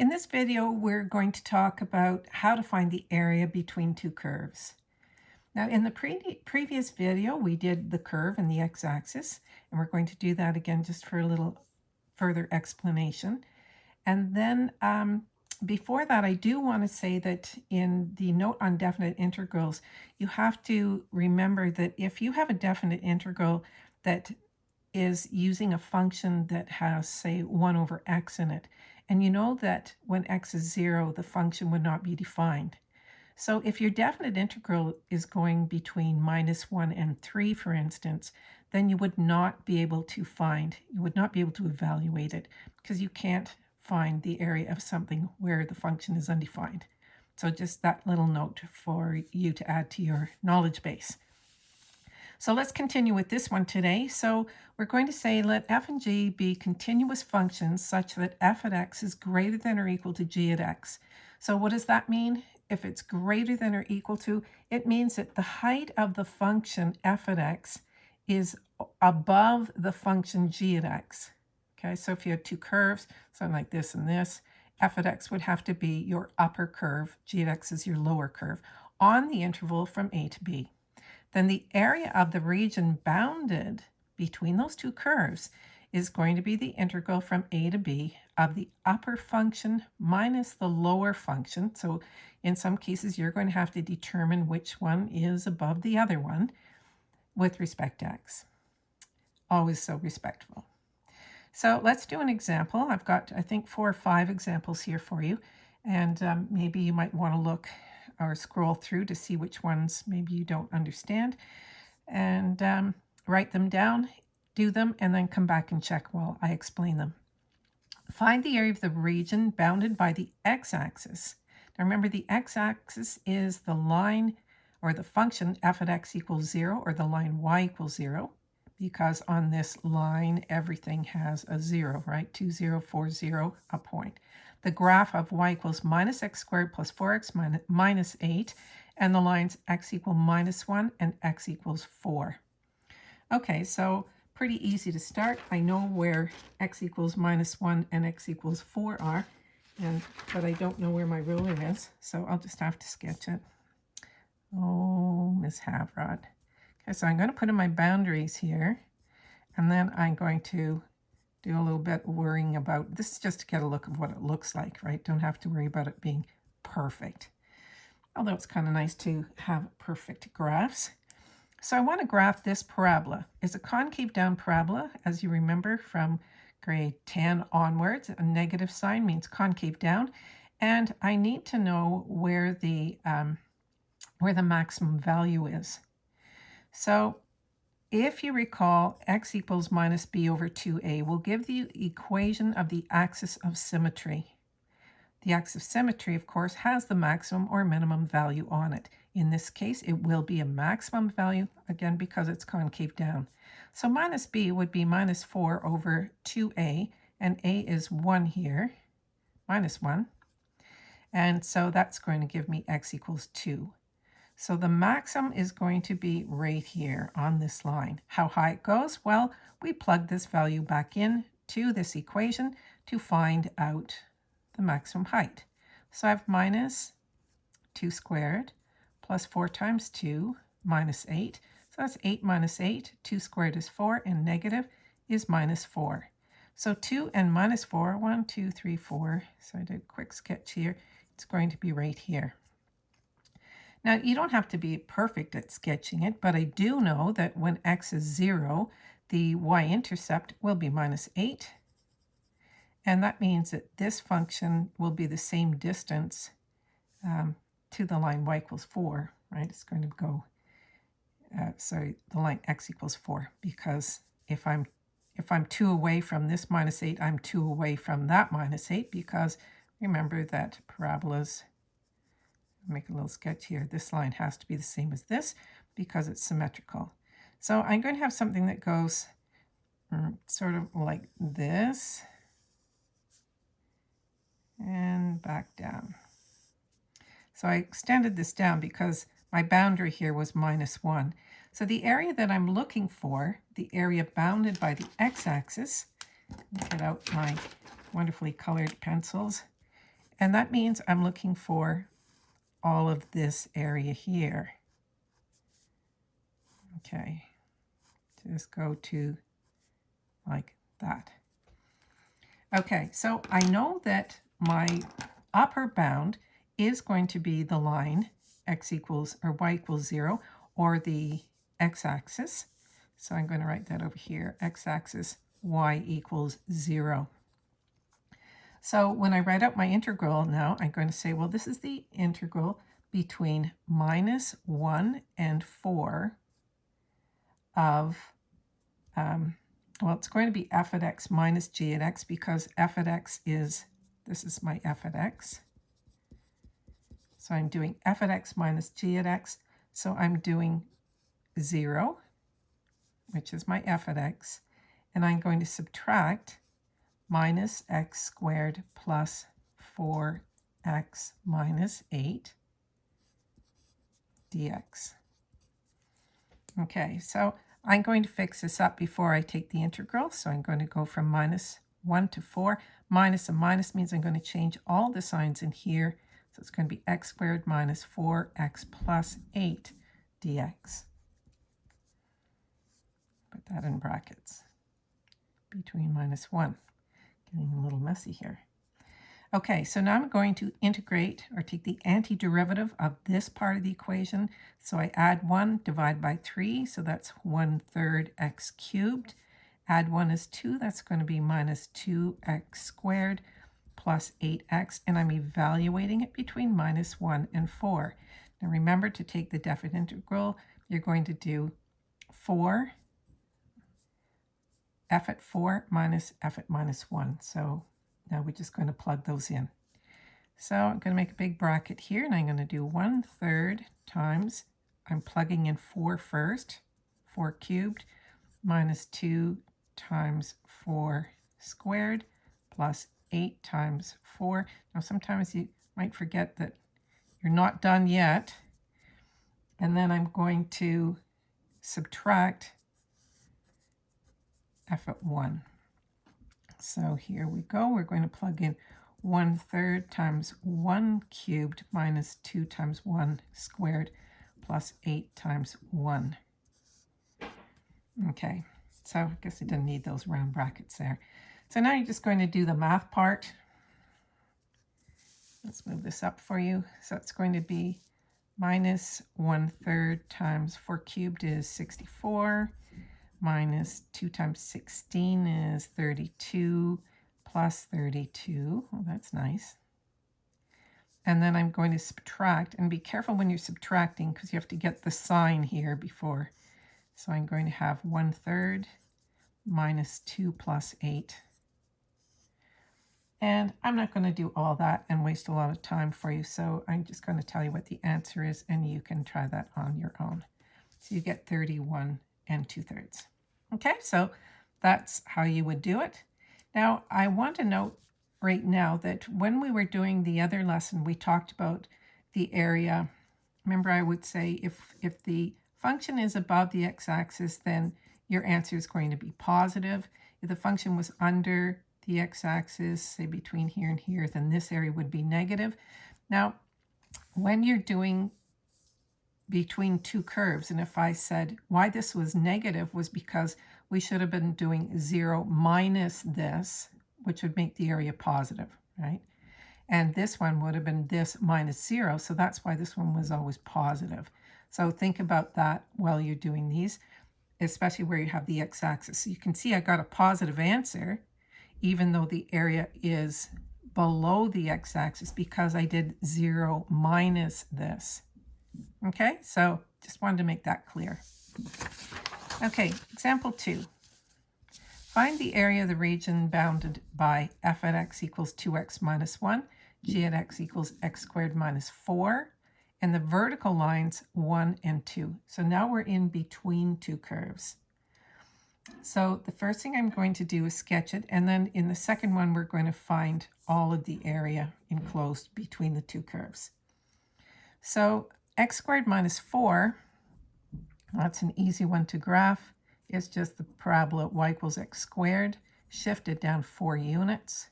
In this video, we're going to talk about how to find the area between two curves. Now, in the pre previous video, we did the curve and the x-axis, and we're going to do that again just for a little further explanation. And then um, before that, I do want to say that in the note on definite integrals, you have to remember that if you have a definite integral that is using a function that has, say, 1 over x in it, and you know that when x is 0, the function would not be defined. So if your definite integral is going between minus 1 and 3, for instance, then you would not be able to find, you would not be able to evaluate it because you can't find the area of something where the function is undefined. So just that little note for you to add to your knowledge base. So let's continue with this one today. So we're going to say let f and g be continuous functions such that f at x is greater than or equal to g at x. So what does that mean? If it's greater than or equal to, it means that the height of the function f at x is above the function g at x. Okay, so if you had two curves, something like this and this, f at x would have to be your upper curve, g at x is your lower curve, on the interval from a to b then the area of the region bounded between those two curves is going to be the integral from a to b of the upper function minus the lower function. So in some cases, you're going to have to determine which one is above the other one with respect to x. Always so respectful. So let's do an example. I've got, I think, four or five examples here for you. And um, maybe you might want to look or scroll through to see which ones maybe you don't understand and um, write them down, do them, and then come back and check while I explain them. Find the area of the region bounded by the x-axis. Now remember the x-axis is the line or the function f at x equals 0 or the line y equals 0 because on this line everything has a 0, right? 2, 0, 4, 0, a point the graph of y equals minus x squared plus 4x minus, minus 8, and the lines x equal minus 1 and x equals 4. Okay, so pretty easy to start. I know where x equals minus 1 and x equals 4 are, and but I don't know where my ruler is, so I'll just have to sketch it. Oh, Miss Havrod. Okay, so I'm going to put in my boundaries here, and then I'm going to do a little bit worrying about, this is just to get a look of what it looks like, right? Don't have to worry about it being perfect. Although it's kind of nice to have perfect graphs. So I want to graph this parabola. It's a concave down parabola, as you remember from grade 10 onwards. A negative sign means concave down. And I need to know where the, um, where the maximum value is. So if you recall, x equals minus b over 2a will give the equation of the axis of symmetry. The axis of symmetry, of course, has the maximum or minimum value on it. In this case, it will be a maximum value, again, because it's concave down. So minus b would be minus 4 over 2a, and a is 1 here, minus 1. And so that's going to give me x equals 2. So the maximum is going to be right here on this line. How high it goes? Well, we plug this value back in to this equation to find out the maximum height. So I have minus 2 squared plus 4 times 2 minus 8. So that's 8 minus 8. 2 squared is 4 and negative is minus 4. So 2 and minus 4, 1, 2, 3, 4. So I did a quick sketch here. It's going to be right here. Now, you don't have to be perfect at sketching it, but I do know that when x is 0, the y-intercept will be minus 8. And that means that this function will be the same distance um, to the line y equals 4, right? It's going to go, uh, sorry, the line x equals 4, because if I'm if I'm 2 away from this minus 8, I'm 2 away from that minus 8, because remember that parabolas make a little sketch here. This line has to be the same as this because it's symmetrical. So I'm going to have something that goes mm, sort of like this and back down. So I extended this down because my boundary here was minus 1. So the area that I'm looking for, the area bounded by the x-axis, get out my wonderfully colored pencils, And that means I'm looking for all of this area here. Okay, just go to like that. Okay, so I know that my upper bound is going to be the line x equals or y equals 0 or the x-axis. So I'm going to write that over here, x-axis y equals 0. So when I write out my integral now, I'm going to say, well, this is the integral between minus 1 and 4 of, um, well, it's going to be f at x minus g at x because f at x is, this is my f at x. So I'm doing f at x minus g at x. So I'm doing 0, which is my f at x, and I'm going to subtract minus x squared plus 4x minus 8 dx. Okay, so I'm going to fix this up before I take the integral. So I'm going to go from minus 1 to 4. Minus and minus means I'm going to change all the signs in here. So it's going to be x squared minus 4x plus 8 dx. Put that in brackets between minus 1. Getting a little messy here. Okay, so now I'm going to integrate or take the antiderivative of this part of the equation. So I add 1, divide by 3, so that's 1 third x cubed. Add 1 is 2, that's going to be minus 2x squared plus 8x, and I'm evaluating it between minus 1 and 4. Now remember to take the definite integral, you're going to do 4 f at 4 minus f at minus 1. So now we're just going to plug those in. So I'm going to make a big bracket here, and I'm going to do 1 third times, I'm plugging in 4 first, 4 cubed, minus 2 times 4 squared, plus 8 times 4. Now sometimes you might forget that you're not done yet. And then I'm going to subtract at 1. So here we go. We're going to plug in 1 third times 1 cubed minus 2 times 1 squared plus 8 times 1. Okay, so I guess I didn't need those round brackets there. So now you're just going to do the math part. Let's move this up for you. So it's going to be minus 1 third times 4 cubed is 64 minus 2 times 16 is 32 plus 32. Well, that's nice. And then I'm going to subtract, and be careful when you're subtracting because you have to get the sign here before. So I'm going to have 1 third minus 2 plus 8. And I'm not going to do all that and waste a lot of time for you, so I'm just going to tell you what the answer is, and you can try that on your own. So you get 31 and 2 thirds. Okay, so that's how you would do it. Now, I want to note right now that when we were doing the other lesson, we talked about the area. Remember, I would say if, if the function is above the x-axis, then your answer is going to be positive. If the function was under the x-axis, say between here and here, then this area would be negative. Now, when you're doing between two curves. And if I said why this was negative was because we should have been doing 0 minus this, which would make the area positive, right? And this one would have been this minus 0, so that's why this one was always positive. So think about that while you're doing these, especially where you have the x-axis. So you can see I got a positive answer, even though the area is below the x-axis because I did 0 minus this. Okay, so just wanted to make that clear. Okay, example two. Find the area of the region bounded by f at x equals 2x minus 1, g at x equals x squared minus 4, and the vertical lines 1 and 2. So now we're in between two curves. So the first thing I'm going to do is sketch it, and then in the second one we're going to find all of the area enclosed between the two curves. So x squared minus 4, that's an easy one to graph. It's just the parabola y equals x squared, shifted down 4 units.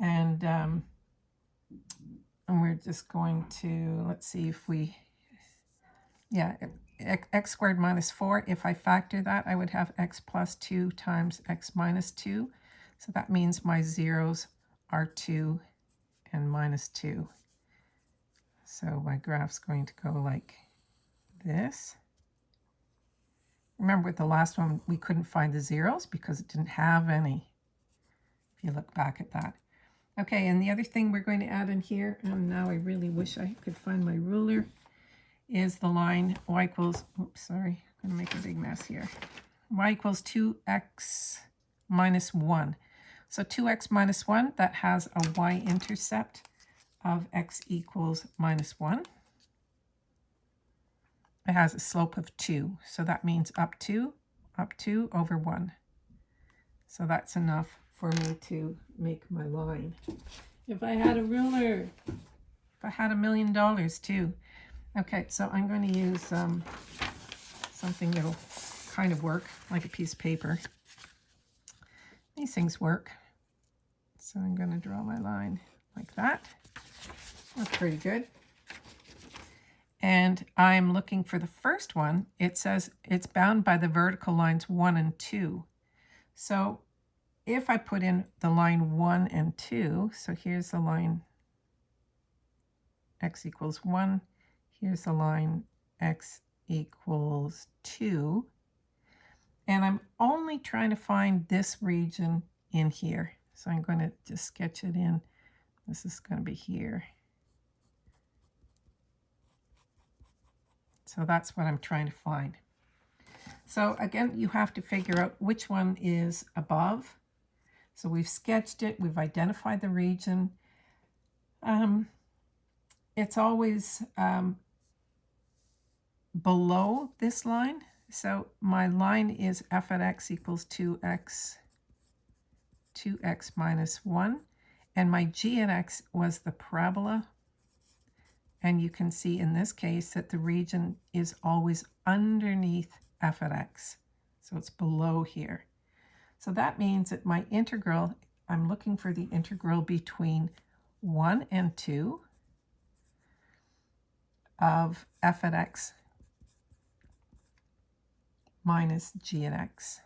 And um, and we're just going to, let's see if we, yeah, x, squared minus 4. If I factor that, I would have x plus 2 times x minus 2. So that means my zeros are 2 and minus 2. So my graph's going to go like this. Remember with the last one, we couldn't find the zeros because it didn't have any, if you look back at that. Okay, and the other thing we're going to add in here, and now I really wish I could find my ruler, is the line y equals, oops, sorry, I'm going to make a big mess here. y equals 2x minus 1. So 2x minus 1, that has a y-intercept of x equals minus 1. It has a slope of 2, so that means up 2, up 2 over 1. So that's enough for me to make my line. If I had a ruler, if I had a million dollars too. Okay, so I'm going to use um, something that'll kind of work, like a piece of paper. These things work. So I'm going to draw my line like that. That's pretty good. And I'm looking for the first one. It says it's bound by the vertical lines 1 and 2. So if I put in the line 1 and 2, so here's the line x equals 1, here's the line x equals 2, and I'm only trying to find this region in here. So I'm going to just sketch it in. This is going to be here. So that's what I'm trying to find. So again, you have to figure out which one is above so we've sketched it, we've identified the region. Um, it's always um, below this line. So my line is f at x equals 2x, 2x minus 1. And my g at x was the parabola. And you can see in this case that the region is always underneath f at x. So it's below here. So that means that my integral, I'm looking for the integral between 1 and 2 of f at x minus g at x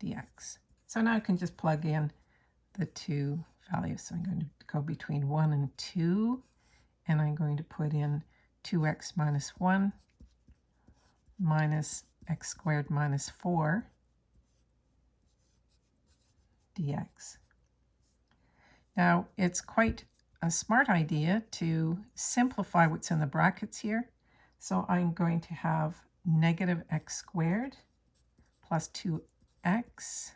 dx. So now I can just plug in the two values. So I'm going to go between 1 and 2, and I'm going to put in 2x minus 1 minus x squared minus 4 dx. Now, it's quite a smart idea to simplify what's in the brackets here. So I'm going to have negative x squared plus 2x.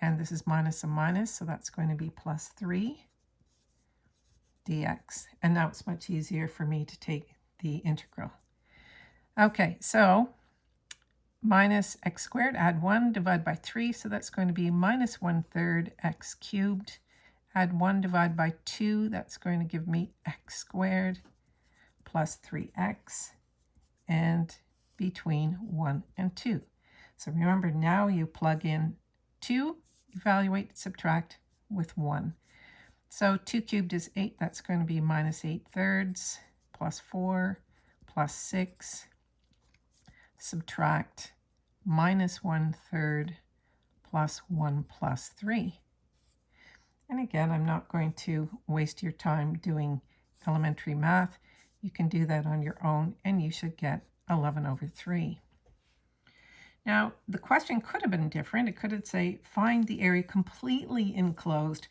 And this is minus a minus, so that's going to be plus 3 dx. And now it's much easier for me to take the integral. Okay, so minus x squared, add 1, divide by 3, so that's going to be minus 1 third x cubed. Add 1, divide by 2, that's going to give me x squared plus 3x, and between 1 and 2. So remember, now you plug in 2, evaluate, subtract with 1. So 2 cubed is 8, that's going to be minus 8 thirds, plus 4, plus 6, subtract minus 1 third plus 1 plus 3. And again, I'm not going to waste your time doing elementary math. You can do that on your own, and you should get 11 over 3. Now, the question could have been different. It could have say, find the area completely enclosed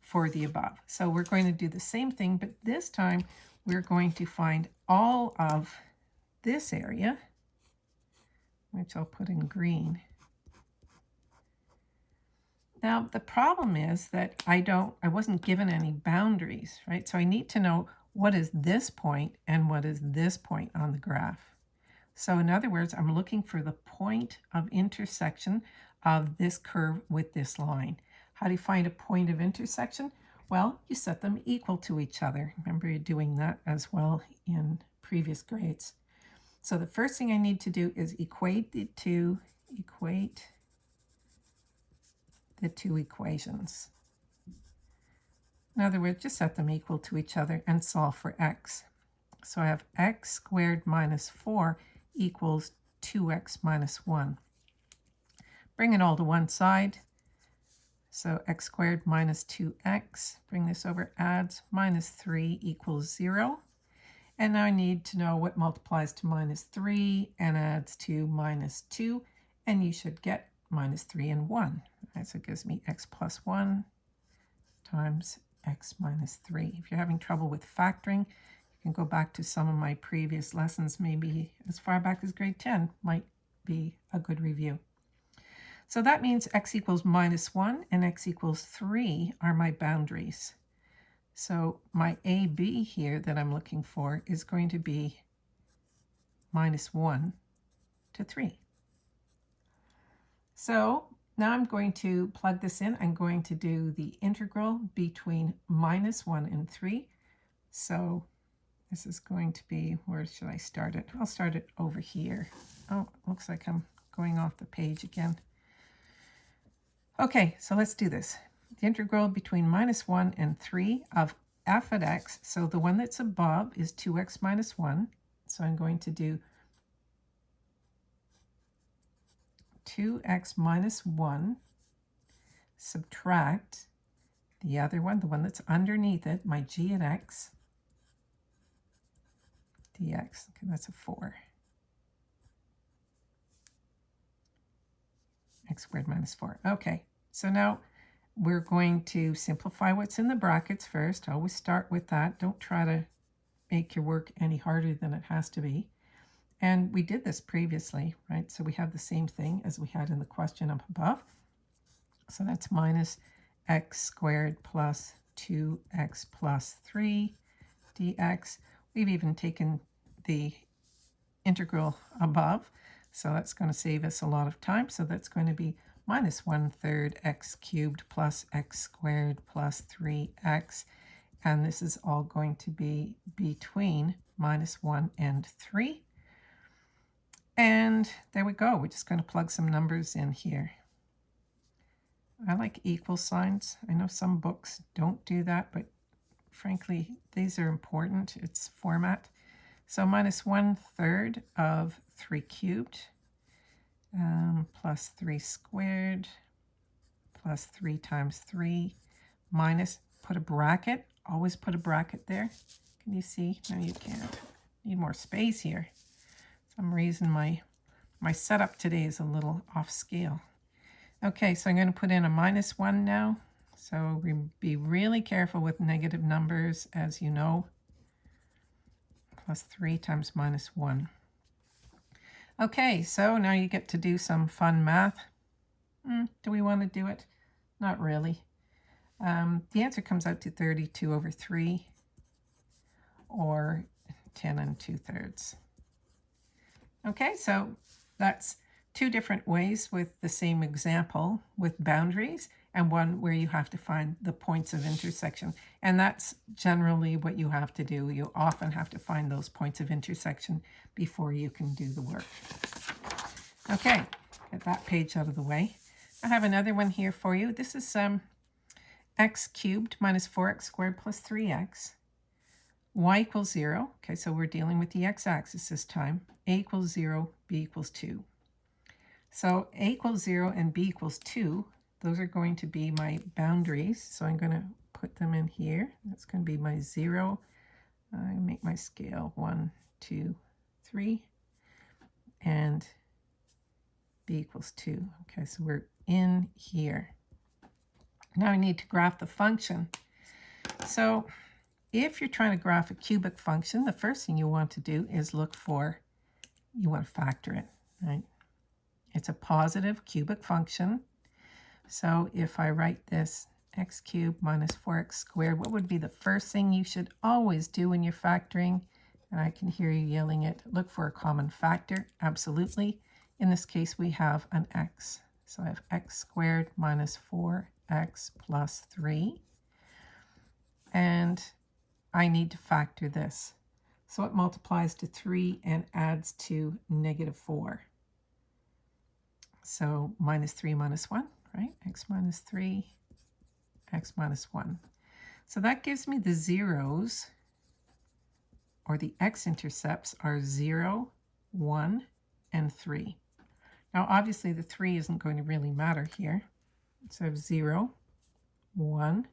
for the above. So we're going to do the same thing, but this time we're going to find all of this area which I'll put in green. Now, the problem is that I don't, I wasn't given any boundaries, right? So I need to know what is this point and what is this point on the graph. So in other words, I'm looking for the point of intersection of this curve with this line. How do you find a point of intersection? Well, you set them equal to each other. Remember you're doing that as well in previous grades. So the first thing I need to do is equate the two, equate the two equations. In other words, just set them equal to each other and solve for x. So I have x squared minus 4 equals 2x minus 1. Bring it all to one side. So x squared minus 2x, bring this over, adds minus 3 equals 0. And now I need to know what multiplies to minus 3 and adds to minus 2. And you should get minus 3 and 1. Right, so it gives me x plus 1 times x minus 3. If you're having trouble with factoring, can go back to some of my previous lessons, maybe as far back as grade 10 might be a good review. So that means x equals minus 1 and x equals 3 are my boundaries. So my AB here that I'm looking for is going to be minus 1 to 3. So now I'm going to plug this in. I'm going to do the integral between minus 1 and 3. So this is going to be, where should I start it? I'll start it over here. Oh, looks like I'm going off the page again. Okay, so let's do this. The integral between minus 1 and 3 of f at x, so the one that's above is 2x minus 1. So I'm going to do 2x minus 1, subtract the other one, the one that's underneath it, my g at x, dx. Okay, that's a 4. x squared minus 4. Okay, so now we're going to simplify what's in the brackets first. Always start with that. Don't try to make your work any harder than it has to be. And we did this previously, right? So we have the same thing as we had in the question up above. So that's minus x squared plus 2x plus 3 dx. We've even taken the integral above, so that's going to save us a lot of time. So that's going to be minus 1 third x cubed plus x squared plus 3x. And this is all going to be between minus 1 and 3. And there we go. We're just going to plug some numbers in here. I like equal signs. I know some books don't do that, but frankly, these are important. It's format. So minus one third of 3 cubed um, plus 3 squared plus 3 times 3 minus, put a bracket. Always put a bracket there. Can you see? No, you can't. Need more space here some reason my, my setup today is a little off scale. Okay, so I'm going to put in a minus 1 now. So be really careful with negative numbers, as you know. Plus 3 times minus 1. Okay, so now you get to do some fun math. Hmm, do we want to do it? Not really. Um, the answer comes out to 32 over 3, or 10 and 2 thirds. Okay, so that's two different ways with the same example with boundaries and one where you have to find the points of intersection. And that's generally what you have to do. You often have to find those points of intersection before you can do the work. Okay, get that page out of the way. I have another one here for you. This is um, x cubed minus 4x squared plus 3x y equals 0. Okay, so we're dealing with the x-axis this time. a equals 0, b equals 2. So a equals 0 and b equals 2, those are going to be my boundaries. So I'm going to put them in here. That's going to be my 0. I make my scale one, two, three, And b equals 2. Okay, so we're in here. Now I need to graph the function. So if you're trying to graph a cubic function, the first thing you want to do is look for, you want to factor it, right? It's a positive cubic function. So if I write this x cubed minus 4x squared, what would be the first thing you should always do when you're factoring? And I can hear you yelling it, look for a common factor. Absolutely. In this case, we have an x. So I have x squared minus 4x plus 3. And I need to factor this. So it multiplies to 3 and adds to negative 4. So minus 3 minus 1, right? x minus 3, x minus 1. So that gives me the zeros, or the x-intercepts are 0, 1, and 3. Now, obviously, the 3 isn't going to really matter here. So I have 0, 1,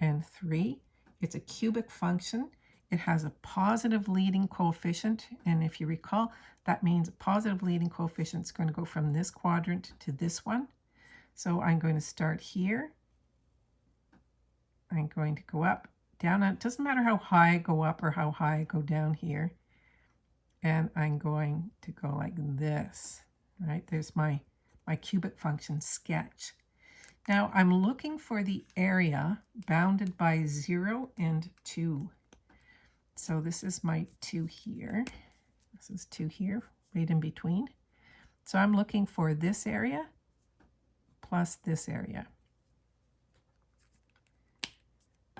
and 3. It's a cubic function. It has a positive leading coefficient. And if you recall, that means a positive leading coefficient is going to go from this quadrant to this one. So I'm going to start here. I'm going to go up, down. It doesn't matter how high I go up or how high I go down here. And I'm going to go like this, right? There's my, my cubic function sketch. Now I'm looking for the area bounded by 0 and 2. So this is my 2 here. This is 2 here, right in between. So I'm looking for this area plus this area.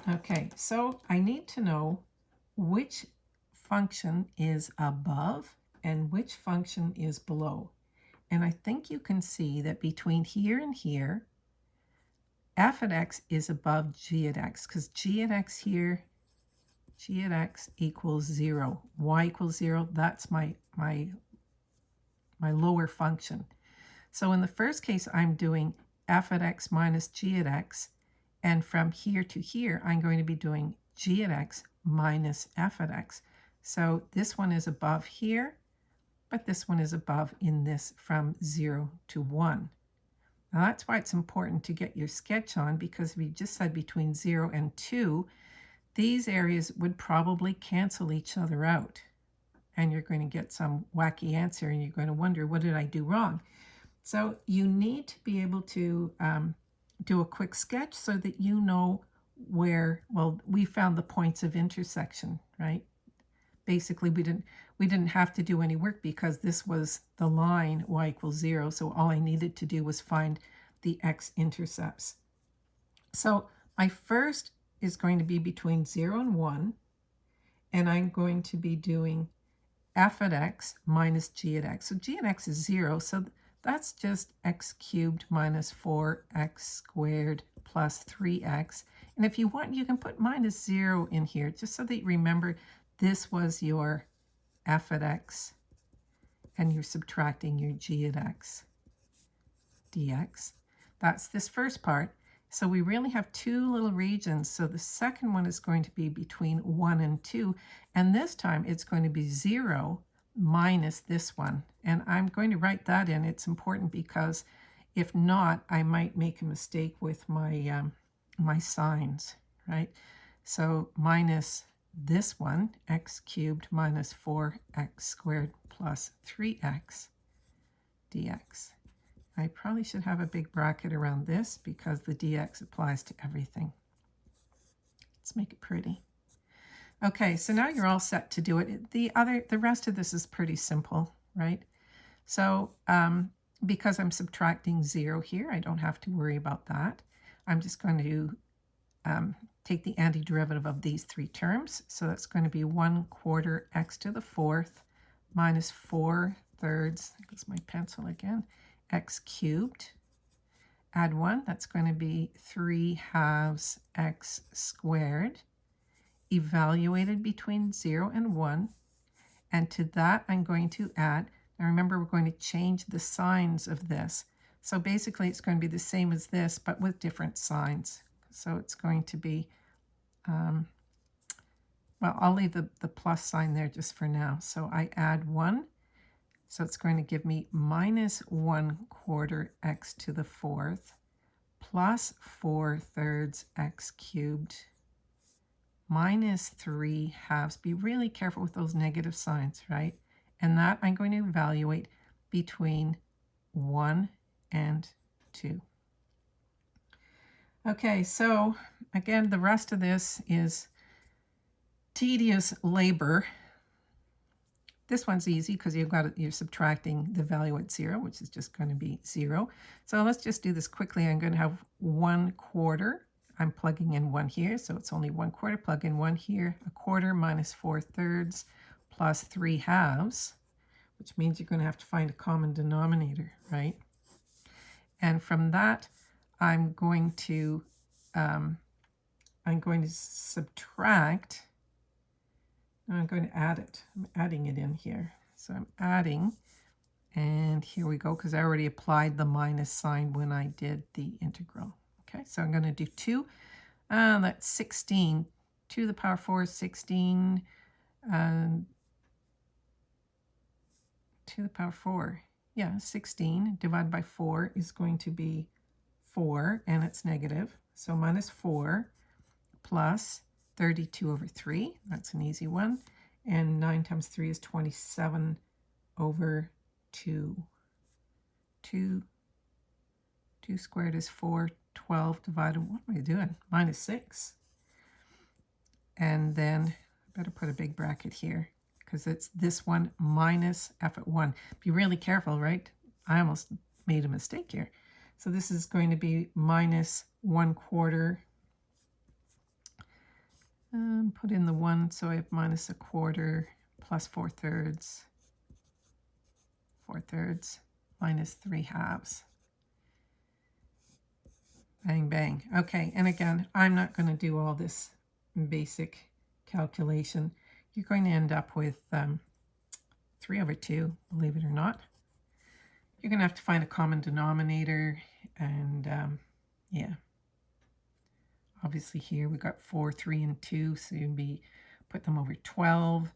Okay, so I need to know which function is above and which function is below. And I think you can see that between here and here, f at x is above g at x because g at x here, g at x equals 0. y equals 0, that's my, my, my lower function. So in the first case, I'm doing f at x minus g at x. And from here to here, I'm going to be doing g at x minus f at x. So this one is above here, but this one is above in this from 0 to 1. Now that's why it's important to get your sketch on because if you just said between 0 and 2, these areas would probably cancel each other out. And you're going to get some wacky answer and you're going to wonder, what did I do wrong? So you need to be able to um, do a quick sketch so that you know where, well, we found the points of intersection, right? Basically, we didn't we didn't have to do any work because this was the line y equals 0. So all I needed to do was find the x-intercepts. So my first is going to be between 0 and 1. And I'm going to be doing f at x minus g at x. So g at x is 0. So that's just x cubed minus 4x squared plus 3x. And if you want, you can put minus 0 in here just so that you remember this was your f at x, and you're subtracting your g at x dx. That's this first part. So we really have two little regions. So the second one is going to be between 1 and 2. And this time it's going to be 0 minus this one. And I'm going to write that in. It's important because if not, I might make a mistake with my, um, my signs, right? So minus this one, x cubed minus 4x squared plus 3x dx. I probably should have a big bracket around this because the dx applies to everything. Let's make it pretty. Okay, so now you're all set to do it. The other, the rest of this is pretty simple, right? So um, because I'm subtracting zero here, I don't have to worry about that. I'm just going to um, take the antiderivative of these three terms. So that's going to be 1 quarter x to the fourth minus 4 thirds, that's my pencil again, x cubed. Add 1, that's going to be 3 halves x squared, evaluated between 0 and 1. And to that, I'm going to add, now remember we're going to change the signs of this. So basically it's going to be the same as this, but with different signs. So it's going to be, um, well, I'll leave the, the plus sign there just for now. So I add 1. So it's going to give me minus 1 quarter x to the fourth plus 4 thirds x cubed minus 3 halves. Be really careful with those negative signs, right? And that I'm going to evaluate between 1 and 2. Okay, so again, the rest of this is tedious labor. This one's easy because you've got you're subtracting the value at zero, which is just going to be zero. So let's just do this quickly. I'm going to have one quarter. I'm plugging in one here, so it's only one quarter. Plug in one here. A quarter minus four thirds plus three halves, which means you're going to have to find a common denominator, right? And from that, I'm going to um, I'm going to subtract. I'm going to add it. I'm adding it in here. So I'm adding, and here we go, because I already applied the minus sign when I did the integral. Okay, so I'm going to do 2. Uh, that's 16. 2 to the power 4 is 16. Um, 2 to the power 4. Yeah, 16 divided by 4 is going to be 4, and it's negative. So minus 4 plus 32 over 3. That's an easy one. And 9 times 3 is 27 over 2. 2, 2 squared is 4. 12 divided, what am I doing? Minus 6. And then, I better put a big bracket here because it's this one minus f at 1. Be really careful, right? I almost made a mistake here. So this is going to be minus 1 quarter. Um, put in the 1, so I have minus a quarter plus 4 thirds. 4 thirds minus 3 halves. Bang, bang. Okay, and again, I'm not going to do all this basic calculation you're going to end up with um, 3 over 2, believe it or not. You're going to have to find a common denominator, and um, yeah. Obviously here we got 4, 3, and 2, so you'd be put them over 12.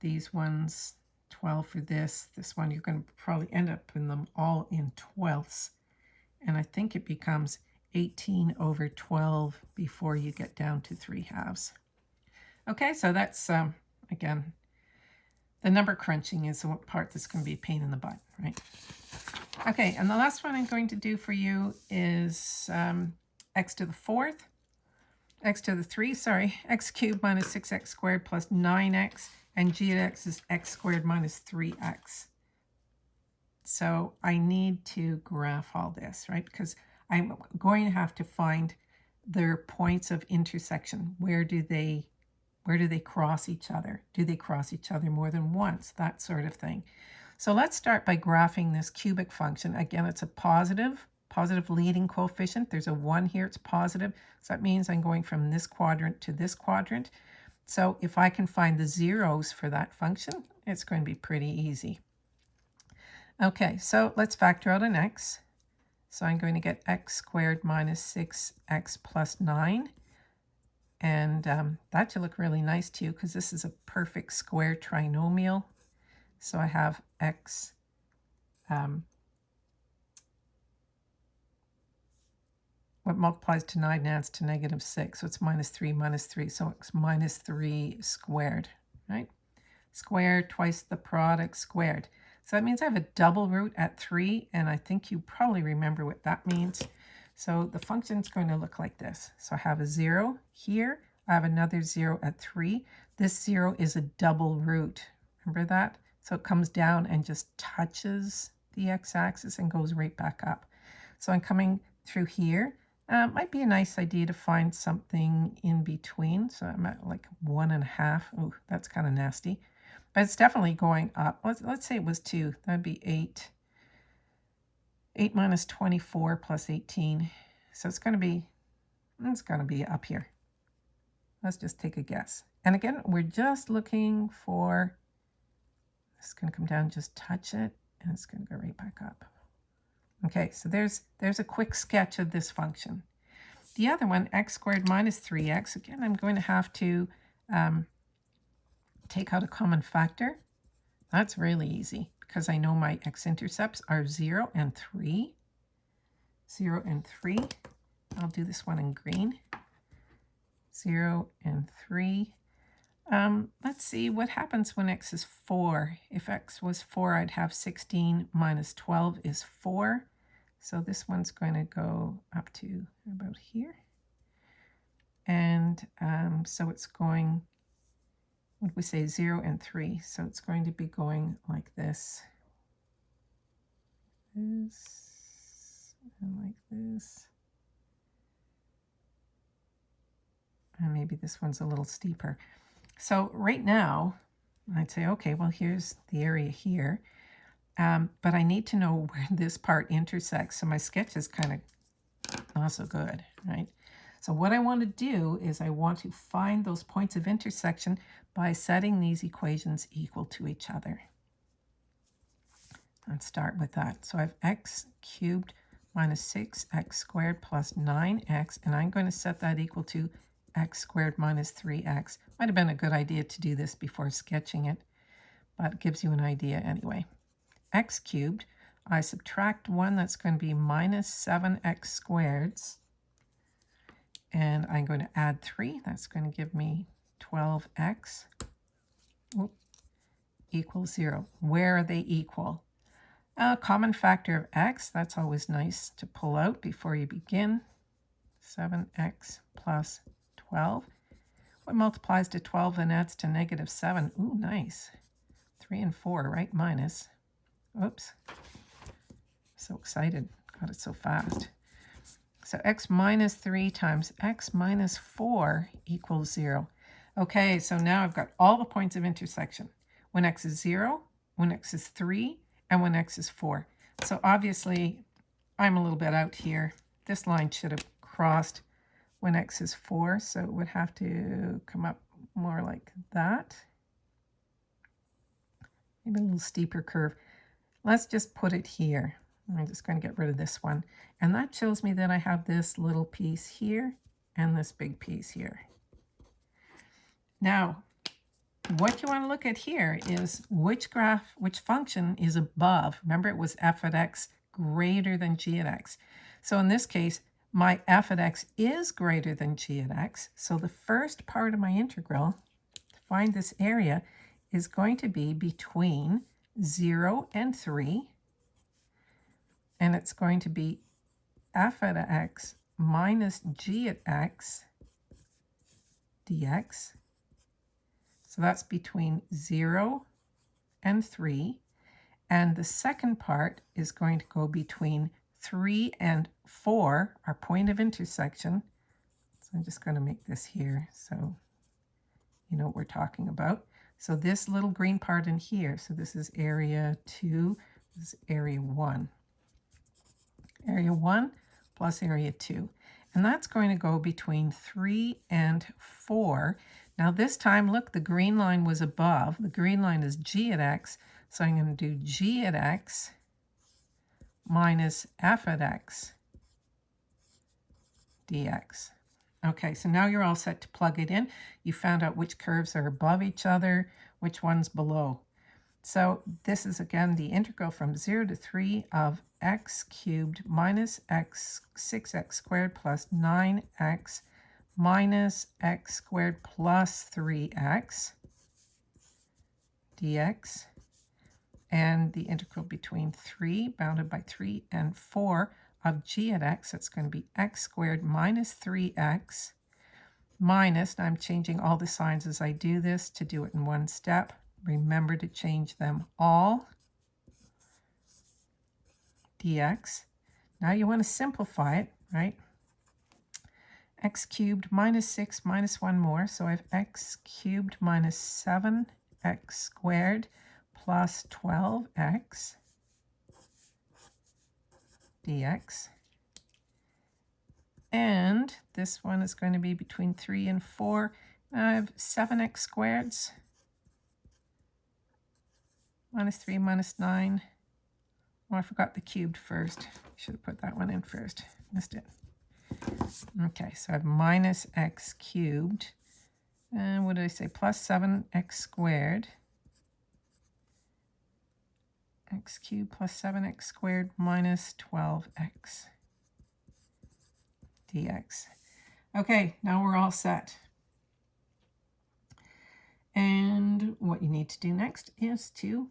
These ones, 12 for this. This one, you're going to probably end up in them all in twelfths. And I think it becomes 18 over 12 before you get down to 3 halves. Okay, so that's um, again, the number crunching is the part that's going to be a pain in the butt, right? Okay, and the last one I'm going to do for you is um, x to the fourth, x to the 3, sorry, x cubed minus 6x squared plus 9x, and g of x is x squared minus 3x. So I need to graph all this, right? Because I'm going to have to find their points of intersection. Where do they where do they cross each other? Do they cross each other more than once? That sort of thing. So let's start by graphing this cubic function. Again, it's a positive, positive leading coefficient. There's a 1 here, it's positive. So that means I'm going from this quadrant to this quadrant. So if I can find the zeros for that function, it's going to be pretty easy. Okay, so let's factor out an x. So I'm going to get x squared minus 6x plus 9. And um, that should look really nice too because this is a perfect square trinomial. So I have x um, what multiplies to 9 adds to negative 6. So it's minus 3 minus 3. So it's minus 3 squared, right? Squared twice the product squared. So that means I have a double root at 3, and I think you probably remember what that means. So the function is going to look like this. So I have a 0 here. I have another 0 at 3. This 0 is a double root. Remember that? So it comes down and just touches the x-axis and goes right back up. So I'm coming through here. Uh, might be a nice idea to find something in between. So I'm at like one and a half. Oh, that's kind of nasty. But it's definitely going up. Let's, let's say it was 2. That would be 8. 8 minus 24 plus 18. So it's going to be, it's going to be up here. Let's just take a guess. And again, we're just looking for, it's going to come down, just touch it, and it's going to go right back up. Okay, so there's, there's a quick sketch of this function. The other one, x squared minus 3x, again, I'm going to have to um, take out a common factor. That's really easy because I know my x-intercepts are 0 and 3. 0 and 3. I'll do this one in green. 0 and 3. Um, let's see what happens when x is 4. If x was 4, I'd have 16 minus 12 is 4. So this one's going to go up to about here. And um, so it's going we say, 0 and 3. So it's going to be going like this. This and like this. And maybe this one's a little steeper. So right now, I'd say, okay, well, here's the area here. Um, but I need to know where this part intersects. So my sketch is kind of not so good, right? So what I want to do is I want to find those points of intersection by setting these equations equal to each other. Let's start with that. So I have x cubed minus 6x squared plus 9x, and I'm going to set that equal to x squared minus 3x. Might have been a good idea to do this before sketching it, but it gives you an idea anyway. x cubed, I subtract 1, that's going to be minus 7x squareds, and I'm going to add 3, that's going to give me 12x equals 0. Where are they equal? A common factor of x, that's always nice to pull out before you begin. 7x plus 12. What multiplies to 12 and adds to negative 7? Ooh, nice. 3 and 4, right? Minus. Oops. So excited. Got it so fast. So x minus 3 times x minus 4 equals 0. Okay, so now I've got all the points of intersection. When x is 0, when x is 3, and when x is 4. So obviously, I'm a little bit out here. This line should have crossed when x is 4, so it would have to come up more like that. Maybe a little steeper curve. Let's just put it here. I'm just going to get rid of this one. And that shows me that I have this little piece here and this big piece here. Now, what you want to look at here is which graph, which function is above. Remember, it was f at x greater than g at x. So in this case, my f at x is greater than g at x. So the first part of my integral, to find this area, is going to be between 0 and 3. And it's going to be f at x minus g at x dx so that's between 0 and 3. And the second part is going to go between 3 and 4, our point of intersection. So I'm just going to make this here so you know what we're talking about. So this little green part in here, so this is area 2, this is area 1. Area 1 plus area 2. And that's going to go between 3 and 4. Now this time, look, the green line was above. The green line is g at x. So I'm going to do g at x minus f at x dx. Okay, so now you're all set to plug it in. You found out which curves are above each other, which one's below. So this is, again, the integral from 0 to 3 of x cubed minus x 6x squared plus 9x minus x squared plus 3x dx and the integral between 3 bounded by 3 and 4 of g at x, that's going to be x squared minus 3x minus, and I'm changing all the signs as I do this to do it in one step. Remember to change them all. dx. Now you want to simplify it, right? x cubed minus 6 minus 1 more. So I have x cubed minus 7x squared plus 12x dx. And this one is going to be between 3 and 4. I have 7x squareds minus 3 minus 9. Oh, I forgot the cubed first. Should have put that one in first. Missed it. Okay, so I have minus x cubed. And what did I say? Plus 7x squared. x cubed plus 7x squared minus 12x dx. Okay, now we're all set. And what you need to do next is to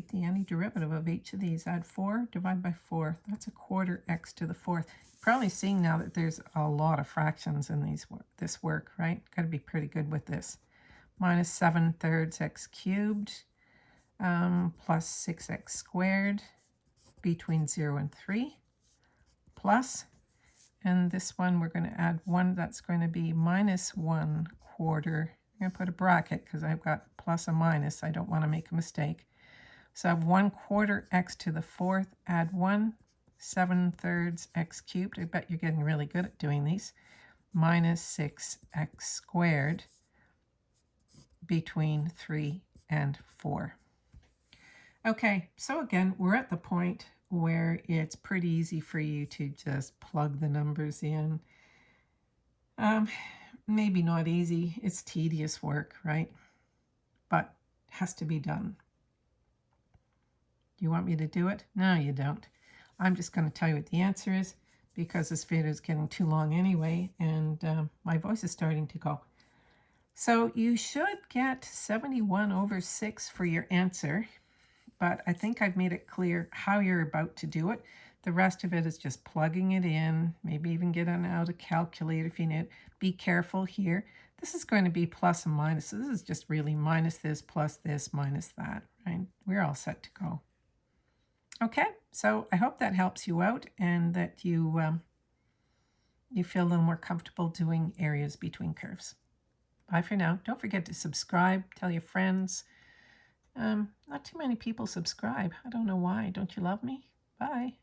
take the antiderivative of each of these. Add 4, divide by 4. That's a quarter x to the fourth probably seeing now that there's a lot of fractions in these this work, right? Got to be pretty good with this. Minus 7 thirds x cubed um, plus 6x squared between 0 and 3 plus, and this one we're going to add 1, that's going to be minus 1 quarter. I'm going to put a bracket because I've got plus a minus. I don't want to make a mistake. So I have 1 quarter x to the fourth, add 1 7 thirds x cubed. I bet you're getting really good at doing these. Minus 6x squared between 3 and 4. Okay, so again, we're at the point where it's pretty easy for you to just plug the numbers in. Um, maybe not easy. It's tedious work, right? But has to be done. Do you want me to do it? No, you don't. I'm just going to tell you what the answer is because this video is getting too long anyway and um, my voice is starting to go. So you should get 71 over 6 for your answer, but I think I've made it clear how you're about to do it. The rest of it is just plugging it in, maybe even get an out a calculator if you need. Be careful here. This is going to be plus and minus. So this is just really minus this, plus this, minus that, right? We're all set to go. Okay, so I hope that helps you out and that you um, you feel a little more comfortable doing areas between curves. Bye for now. Don't forget to subscribe, tell your friends. Um, not too many people subscribe. I don't know why. Don't you love me? Bye.